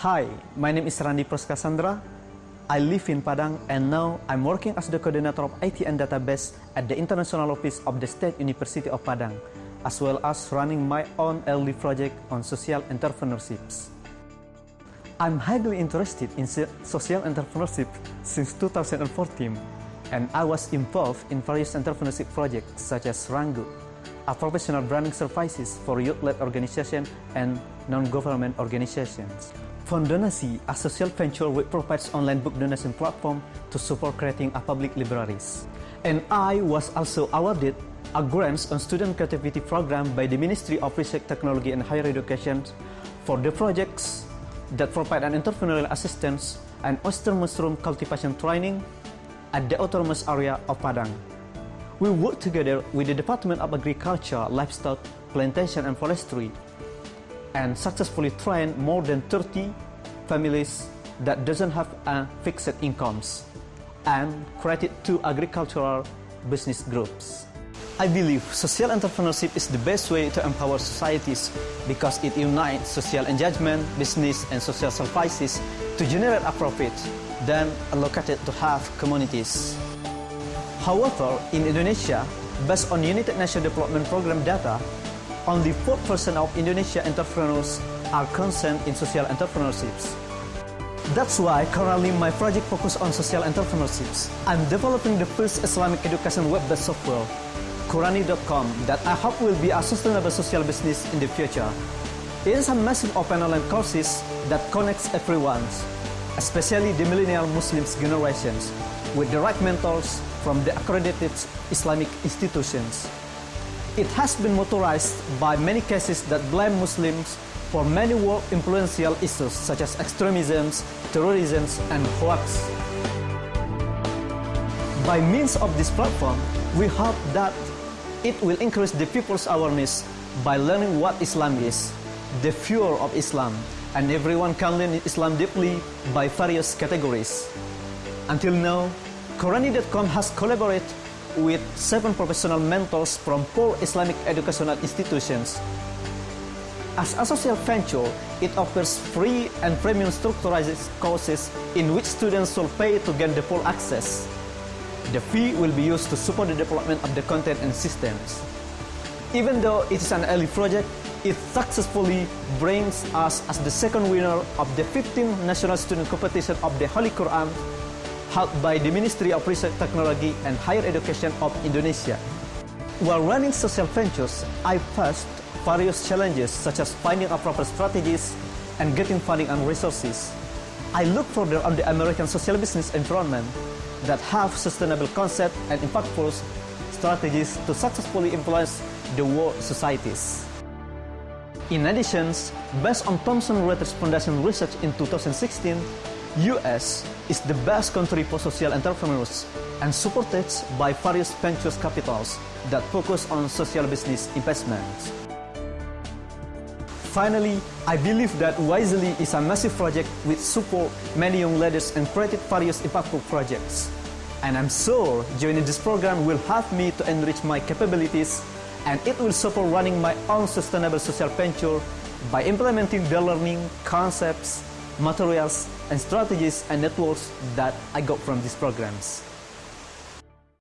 Hi, my name is Randi Proskasandra. I live in Padang and now I'm working as the coordinator of IT and database at the International Office of the State University of Padang, as well as running my own LD project on social entrepreneurships. I'm highly interested in social entrepreneurship since 2014, and I was involved in various entrepreneurship projects such as Rangu, a professional branding services for youth-led organizations and non-government organizations. Fondonasi, a social venture which provides online book donation platform to support creating a public libraries. And I was also awarded a grants on student creativity program by the Ministry of Research, Technology and Higher Education for the projects that provide an entrepreneurial assistance and oyster mushroom cultivation training at the autonomous area of Padang. We work together with the Department of Agriculture, Livestock, Plantation and Forestry and successfully trained more than 30 families that doesn't have a fixed incomes and created two agricultural business groups. I believe social entrepreneurship is the best way to empower societies because it unites social engagement, business, and social services to generate a profit, then allocated to half communities. However, in Indonesia, based on United Nations Development Program data, only 4% of Indonesia entrepreneurs are concerned in social entrepreneurships. That's why currently my project focuses on social entrepreneurships. I'm developing the first Islamic education web-based software, Qurani.com, that I hope will be a sustainable social business in the future. It is a massive open online courses that connects everyone, especially the millennial Muslims generations, with the right mentors from the accredited Islamic institutions. It has been motorized by many cases that blame Muslims for many world influential issues such as extremism, terrorism, and hoax. By means of this platform, we hope that it will increase the people's awareness by learning what Islam is, the fuel of Islam, and everyone can learn Islam deeply by various categories. Until now, Qurani.com has collaborated with seven professional mentors from four Islamic educational institutions. As a social venture, it offers free and premium structured courses in which students will pay to gain the full access. The fee will be used to support the development of the content and systems. Even though it is an early project, it successfully brings us as the second winner of the 15th National Student Competition of the Holy Quran held by the Ministry of Research Technology and Higher Education of Indonesia. While running social ventures, I faced various challenges such as finding appropriate strategies and getting funding and resources. I look further on the American social business environment that have sustainable concept and impactful strategies to successfully influence the world societies. In addition, based on Thomson Reuters Foundation research in 2016, US is the best country for social entrepreneurs and supported by various venture capitals that focus on social business investments. Finally, I believe that YSEALI is a massive project which support many young leaders and created various impactful projects. And I'm sure joining this program will help me to enrich my capabilities and it will support running my own sustainable social venture by implementing the learning concepts materials and strategies and networks that I got from these programs.